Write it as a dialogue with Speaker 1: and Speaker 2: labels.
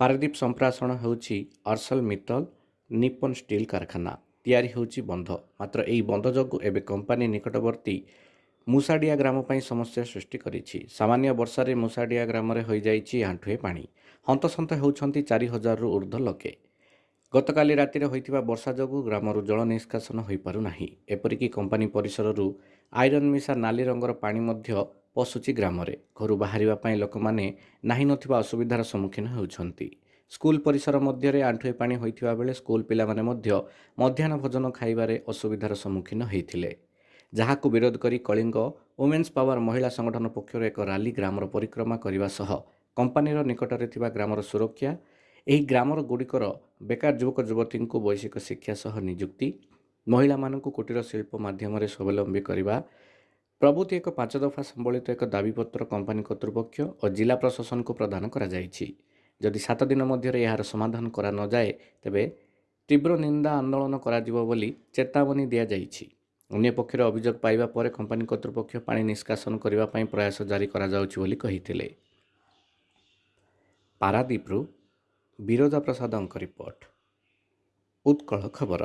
Speaker 1: ପାରାଦୀପ ସମ୍ପ୍ରସାରଣ ହେଉଛି ଅର୍ସଲ Mittal Nippon steel କାରଖାନା। ତିଆରି ହେଉଛି ବନ୍ଧ। ମାତ୍ର ଏହି ବନ୍ଧ ଯୋଗୁଁ ଏବେ କମ୍ପାନୀ ନିକଟବର୍ତ୍ତୀ ମୁସାଡ଼ିଆ ଗ୍ରାମ ପାଇଁ ସମସ୍ୟା ସୃଷ୍ଟି କରିଛି। ସାମାନ୍ୟ ବର୍ଷାରେ ମୁସାଡ଼ିଆ ଗ୍ରାମରେ ହୋଇଯାଇଛି ଆଣ୍ଠୁଏ ପାଣି। ହନ୍ତସନ୍ତ ହେଉଛନ୍ତି ଚାରି ହଜାରରୁ ଉର୍ଦ୍ଧ୍ୱ ଲୋକେ। ଗତକାଲି ରାତିରେ ହୋଇଥିବା ବର୍ଷା ଯୋଗୁଁ ଗ୍ରାମରୁ ଜଳ ନିଷ୍କାସନ ହୋଇପାରୁନାହିଁ। ଏପରିକି କମ୍ପାନୀ ପରିସରରୁ ଆଇରନ୍ ମିଶା ନାଲି ରଙ୍ଗର ପାଣି ମଧ୍ୟ ପଶୁଛି ଗ୍ରାମରେ। ଘରୁ ବାହାରିବା ପାଇଁ ଲୋକମାନେ ନାହିଁ ନଥିବା ଅସୁବିଧାର ସମ୍ମୁଖୀନ ହେଉଛନ୍ତି। ସ୍କୁଲ ପରିସର ମଧ୍ୟରେ ଆଣ୍ଠୁଏ ପାଣି ହୋଇଥିବା ବେଳେ ସ୍କୁଲ ପିଲାମାନେ ମଧ୍ୟ ମଧ୍ୟାହ୍ନ ଭୋଜନ ଖାଇବାରେ ଅସୁବିଧାର ସମ୍ମୁଖୀନ ହୋଇଥିଲେ। ଯାହାକୁ ବିରୋଧ କରି କଳିଙ୍ଗ ଓମେନ୍ସ ପାୱାର ମହିଳା ସଂଗଠନ ପକ୍ଷରୁ ଏକ ରାଲି ଗ୍ରାମର ପରିକ୍ରମା କରିବା ସହ କମ୍ପାନୀର ନିକଟରେ ଥିବା ଗ୍ରାମର ସୁରକ୍ଷା ଏହି ଗ୍ରାମର ଗୁଡ଼ିକର ବେକାର ଯୁବକ ଯୁବତୀଙ୍କୁ ବୈଷୟିକ ଶିକ୍ଷା ସହ ନିଯୁକ୍ତି ମହିଳାମାନଙ୍କୁ କୁଟୀର ଶିଳ୍ପ ମାଧ୍ୟମରେ ସ୍ୱାବଲମ୍ବୀ କରିବା ପ୍ରଭୃତି ଏକ ପାଞ୍ଚ ଦଫା ସମ୍ବଳିତ ଏକ ଦାବିପତ୍ର କମ୍ପାନୀ କର୍ତ୍ତୃପକ୍ଷ ଓ ଜିଲ୍ଲା ପ୍ରଶାସନକୁ ପ୍ରଦାନ କରାଯାଇଛି। ଯଦି ସାତ ଦିନ ମଧ୍ୟରେ ଏହାର ସମାଧାନ କରାନଯାଏ ତେବେ ତୀବ୍ର ନିନ୍ଦା ଆନ୍ଦୋଳନ କରାଯିବ ବୋଲି ଚେତାବନୀ ଦିଆଯାଇଛି। ଅନ୍ୟପକ୍ଷରେ ଅଭିଯୋଗ ପାଇବା ପରେ କମ୍ପାନୀ କର୍ତ୍ତୃପକ୍ଷ ପାଣି ନିଷ୍କାସନ କରିବା ପାଇଁ ପ୍ରୟାସ ଜାରି କରାଯାଉଛି ବୋଲି କହିଥିଲେ। ପାରାଦୀପରୁ ବିରଜା ପ୍ରସାଦଙ୍କ ରିପୋର୍ଟ ଉତ୍କଳ ଖବର।